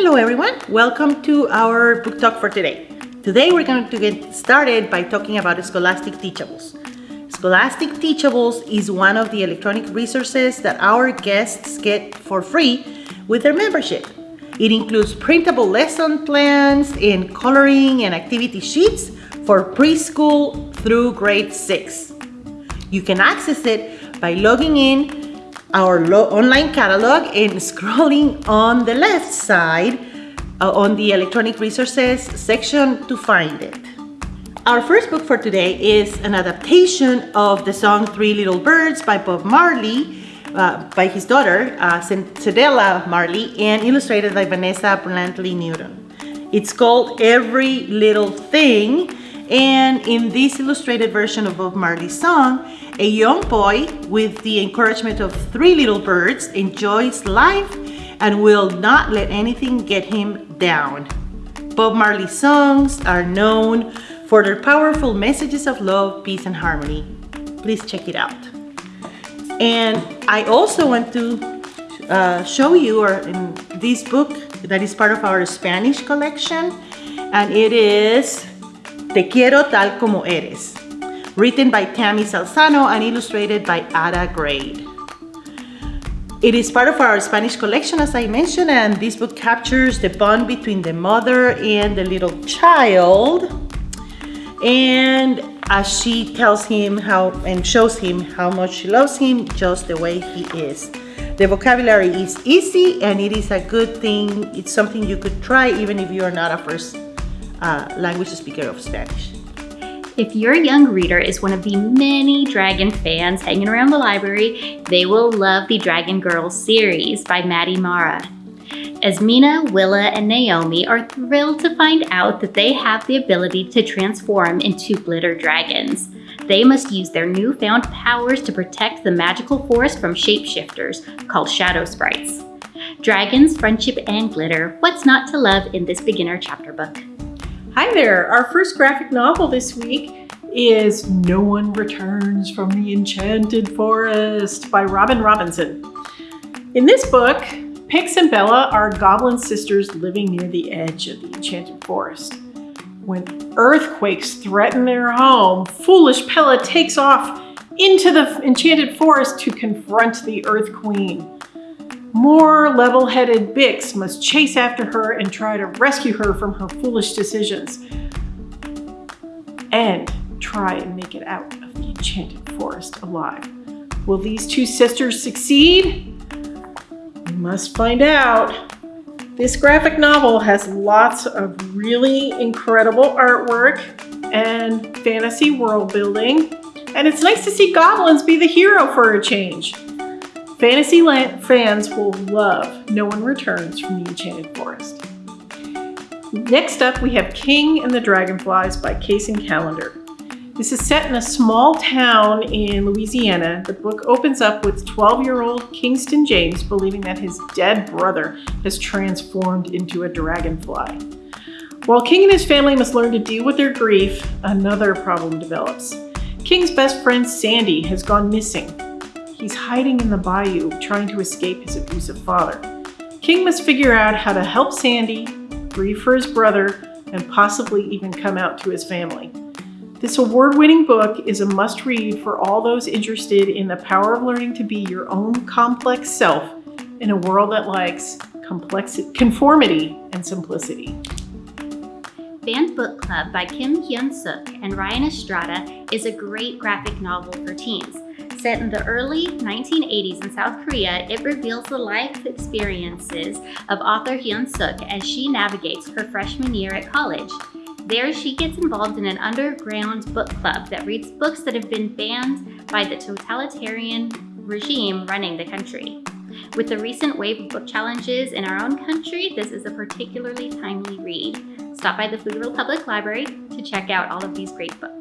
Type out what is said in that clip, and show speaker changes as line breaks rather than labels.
Hello everyone, welcome to our book talk for today. Today we're going to get started by talking about Scholastic Teachables. Scholastic Teachables is one of the electronic resources that our guests get for free with their membership. It includes printable lesson plans and coloring and activity sheets for preschool through grade 6. You can access it by logging in our online catalog and scrolling on the left side uh, on the electronic resources section to find it. Our first book for today is an adaptation of the song Three Little Birds by Bob Marley uh, by his daughter, uh, Cedella Marley, and illustrated by Vanessa Brantley Newton. It's called Every Little Thing, and in this illustrated version of Bob Marley's song, a young boy with the encouragement of three little birds enjoys life and will not let anything get him down. Bob Marley's songs are known for their powerful messages of love, peace, and harmony. Please check it out. And I also want to uh, show you or in this book that is part of our Spanish collection and it is Te quiero tal como eres written by Tammi Salzano and illustrated by Ada Grade. It is part of our Spanish collection, as I mentioned, and this book captures the bond between the mother and the little child. And as she tells him how and shows him how much she loves him just the way he is. The vocabulary is easy and it is a good thing. It's something you could try even if you are not a first uh, language speaker of Spanish.
If your young reader is one of the many Dragon fans hanging around the library, they will love the Dragon Girls series by Maddy Mara. Azmina, Willa, and Naomi are thrilled to find out that they have the ability to transform into glitter dragons. They must use their newfound powers to protect the magical forest from shapeshifters, called Shadow Sprites. Dragons, friendship, and glitter, what's not to love in this beginner chapter book?
Hi there! Our first graphic novel this week is No One Returns from the Enchanted Forest by Robin Robinson. In this book, Bix and Bella are goblin sisters living near the edge of the Enchanted Forest. When earthquakes threaten their home, foolish Bella takes off into the Enchanted Forest to confront the Earth Queen. More level-headed Bix must chase after her and try to rescue her from her foolish decisions. And try and make it out of the enchanted forest alive. Will these two sisters succeed? We must find out. This graphic novel has lots of really incredible artwork and fantasy world building. And it's nice to see goblins be the hero for a change. Fantasyland fans will love No One Returns from the Enchanted Forest. Next up, we have King and the Dragonflies by Kacen Callender. This is set in a small town in Louisiana. The book opens up with 12-year-old Kingston James believing that his dead brother has transformed into a dragonfly. While King and his family must learn to deal with their grief, another problem develops. King's best friend Sandy has gone missing He's hiding in the bayou, trying to escape his abusive father. King must figure out how to help Sandy, grieve for his brother, and possibly even come out to his family. This award-winning book is a must-read for all those interested in the power of learning to be your own complex self in a world that likes complexity, conformity and simplicity.
Banned Book Club by Kim Hyun Sook and Ryan Estrada is a great graphic novel for teens. Set in the early 1980s in South Korea, it reveals the life experiences of author Hyun Sook as she navigates her freshman year at college. There, she gets involved in an underground book club that reads books that have been banned by the totalitarian regime running the country. With the recent wave of book challenges in our own country, this is a particularly timely read. Stop by the Pflugerville Public Library to check out all of these great books.